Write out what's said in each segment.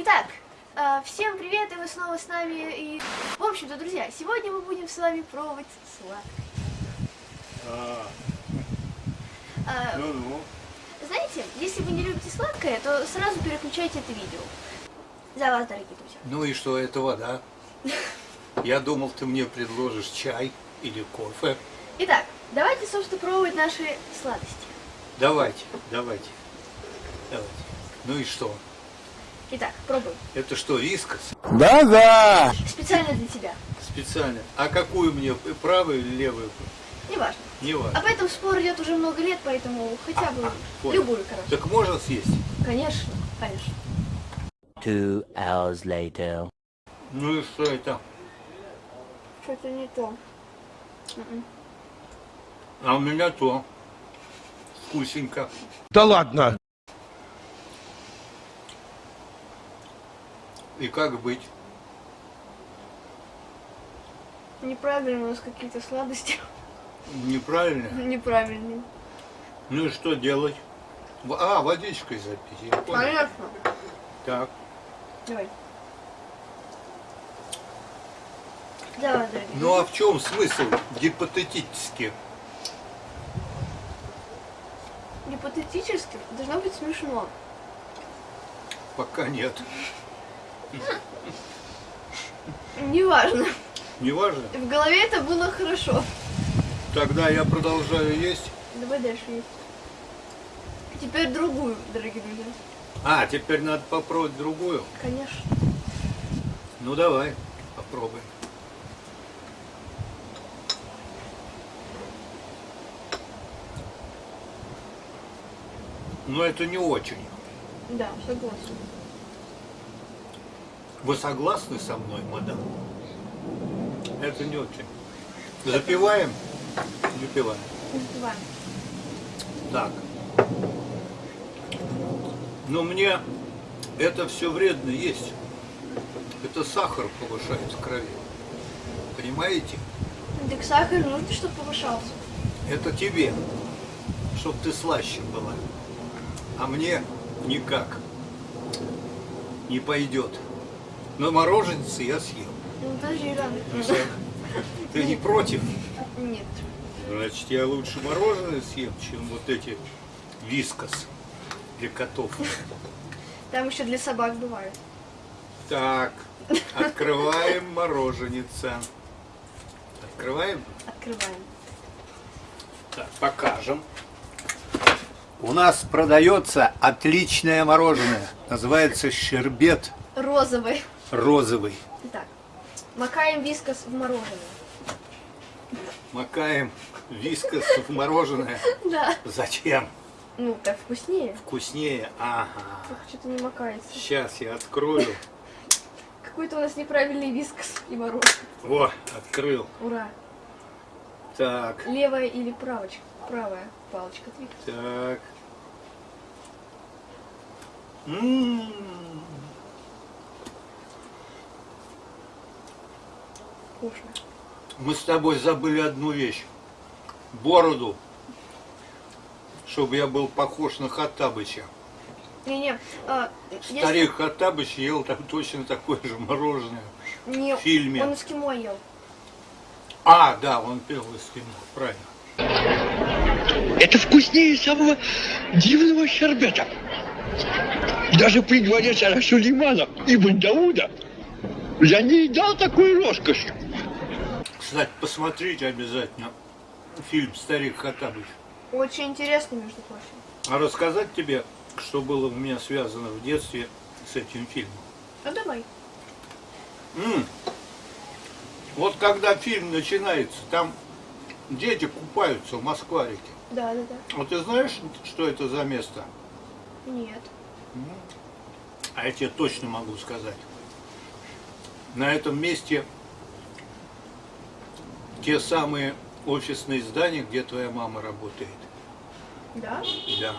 Итак, э, всем привет, и вы снова с нами. И, в общем-то, друзья, сегодня мы будем с вами пробовать сладкое. А, Э, ну-ну. Знаете, если вы не любите сладкое, то сразу переключайте это видео. За вас, дорогие друзья. Ну и что, это вода? Я думал, ты мне предложишь чай или кофе. Итак, давайте, собственно, пробовать наши сладости. Давайте, давайте, давайте. Ну и что? Итак, пробуем. Это что, вискас? Да-да! Специально для тебя. Специально. А какую мне, правую или левую? Неважно. Не важно. Об этом спор идет уже много лет, поэтому хотя бы Понял. любую, короче. Так можно съесть? Конечно, конечно. Two hours later. Ну и что это? Что-то не то. М-м. А у меня то. Вкусненько. Да ладно! И как быть? Неправильно у нас какие-то сладости. Неправильно? Неправильные. Ну и что делать? А, водичкой запить. Понятно. Так. Давай. Давай, дорогие. Ну а в чем смысл гипотетически? Гипотетически должно быть смешно. Пока нет. Неважно. Неважно. В голове это было хорошо. Тогда я продолжаю есть. Давай дальше есть. Теперь другую, дорогие друзья. А, теперь надо попробовать другую. Конечно. Ну давай, попробуем. Но это не очень. Да, согласна. Вы согласны со мной, мадам? Это не очень. Запиваем? Запиваем. Давай. Так. Но мне это все вредно есть. Это сахар повышает в крови. Понимаете? Так сахар нужно, чтобы повышался. Это тебе, чтоб ты слаще была. А мне никак не пойдет. Но мороженцы я съем. Ну, подожди, рано. Ты не против? Нет. Значит, я лучше мороженое съем, чем вот эти вискас для котов. Там еще для собак бывает. Так, открываем мороженица. Открываем? Открываем. Так, покажем. У нас продается отличное мороженое. Называется щербет Розовый. Розовый. Итак, макаем вискас в мороженое. Макаем вискас в мороженое. Да. Зачем? Ну, так вкуснее. Вкуснее. Ага. Что-то не макается. Сейчас я открою. Какой-то у нас неправильный вискас и мороженое. О, открыл. Ура. Так, Левая или правочка? Правая палочка так. М-м-м. Вкусно. Мы с тобой забыли одну вещь. Бороду. Чтобы я был похож на Хаттабыча. Не-не, а, если- Старик Хаттабыч ел там точно такое же мороженое. не, в фильме. он эскимо ел. А, да, он пел из кино, правильно. Это вкуснее самого дивного щербета. Даже при дворе царя Сулеймана Ибн Дауда я не едал такой роскоши. Кстати, посмотрите обязательно фильм «Старик Хаттабыч». Очень интересно, между прочим. А рассказать тебе, что было у меня связано в детстве с этим фильмом? Ну давай. М. Вот когда фильм начинается, там дети купаются в Москварике. Да, да, да. Вот ты знаешь, что это за место? Нет. А я тебе точно могу сказать. На этом месте те самые офисные здания, где твоя мама работает. Да? Да.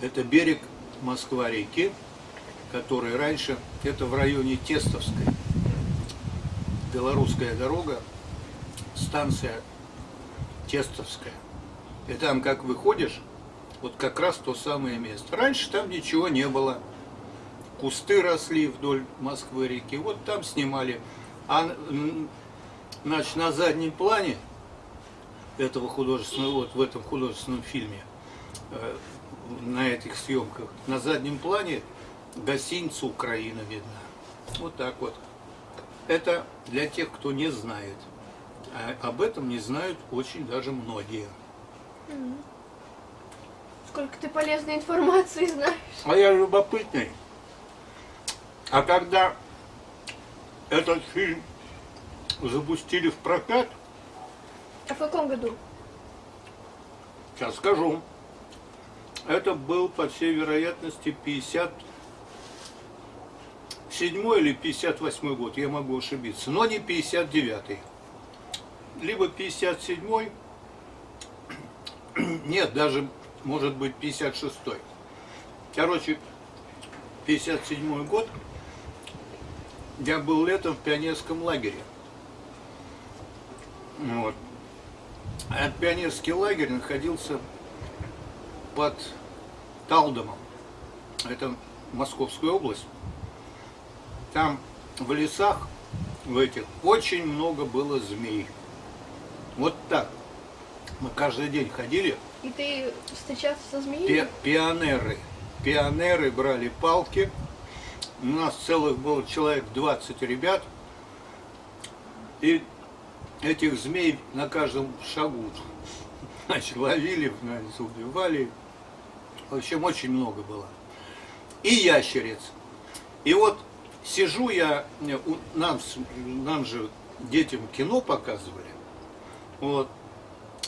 Это берег Москва-реки, который раньше, это в районе Тестовской. Белорусская дорога, станция Тестовская. И там, как выходишь, вот как раз то самое место. Раньше там ничего не было. Кусты росли вдоль Москвы-реки. Вот там снимали. А значит, на заднем плане этого художественного, вот в этом художественном фильме, э, на этих съемках, на заднем плане гостиница Украина видна. Вот так вот. Это для тех, кто не знает. А об этом не знают очень даже многие. Сколько ты полезной информации знаешь. А я любопытный. А когда этот фильм запустили в прокат, А в каком году? сейчас скажу, это был, по всей вероятности, 57 или 58 год, я могу ошибиться, но не 59 Либо 57 нет, даже, может быть, 56 Короче, 57 год, я был летом в пионерском лагере. Вот. А пионерский лагерь находился под Талдомом. Это Московская область. Там в лесах, в этих, очень много было змей. Вот так. Мы каждый день ходили, И ты встречался со змеей? Пи- пионеры. Пионеры брали палки. У нас целых было человек 20 ребят. И этих змей на каждом шагу значит, ловили, значит, убивали. В общем, очень много было. И ящериц. И вот сижу я, нам, нам же детям кино показывали. Вот.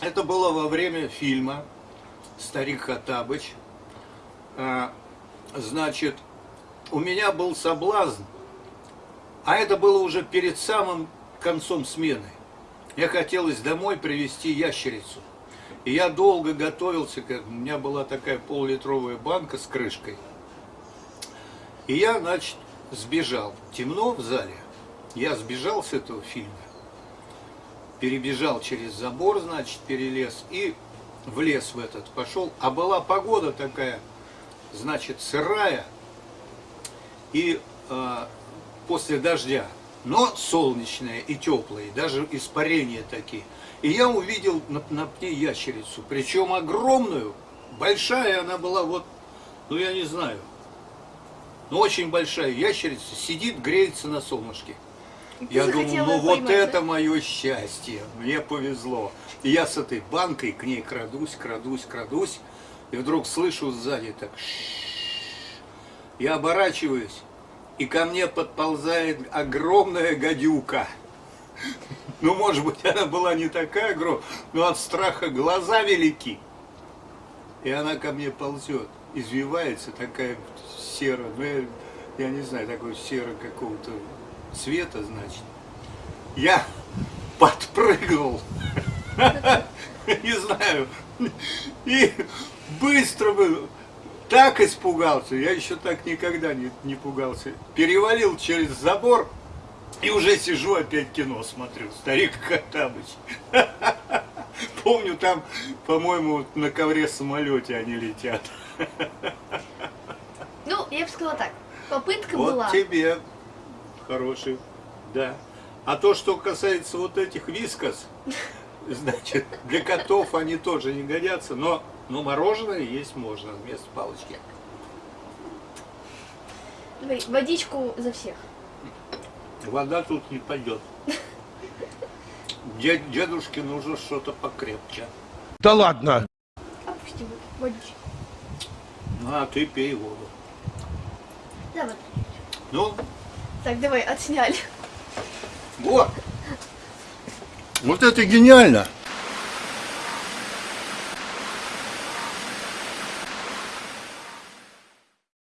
Это было во время фильма «Старик Хаттабыч». А, Значит, у меня был соблазн, а это было уже перед самым концом смены. Мне хотелось домой привезти ящерицу. И я долго готовился, как у меня была такая полулитровая банка с крышкой. И я, значит, сбежал. Темно в зале. Я сбежал с этого фильма перебежал через забор, значит, перелез и в лес в этот пошел. А была погода такая, значит, сырая и э, после дождя, но солнечная и теплая, и даже испарения такие. И я увидел на, на пне ящерицу, причем огромную, большая она была, вот, ну я не знаю, но очень большая ящерица, сидит, греется на солнышке. Ты Я думал, ну вот поймать, это да? мое счастье, мне повезло. И я с этой банкой к ней крадусь, крадусь, крадусь, и вдруг слышу сзади так «Ш-ш-ш». Я оборачиваюсь, и ко мне подползает огромная гадюка. Ну, может быть, она была не такая огромная, но от страха глаза велики. И она ко мне ползет, извивается, такая серая, ну, я, я не знаю, такой серо какого-то цвета, значит. Я подпрыгнул, не знаю, и быстро бы так испугался, я еще так никогда не, не пугался. Перевалил через забор и уже сижу опять кино смотрю, старик Хаттабыч. Помню, там, по-моему, вот на ковре самолете они летят. Ну, я бы сказала так. Попытка Вот была. тебе хороший, да. А то, что касается вот этих вискос, значит, для котов они тоже не годятся, но, но мороженое есть можно вместо палочки. Водичку за всех. Вода тут не пойдет. Дед- Дедушке нужно что-то покрепче. Да ладно. Опусти вот водичку. Ну, а ты пей воду. Давай. Ну, Так, давай, отсняли. вот. Вот это гениально.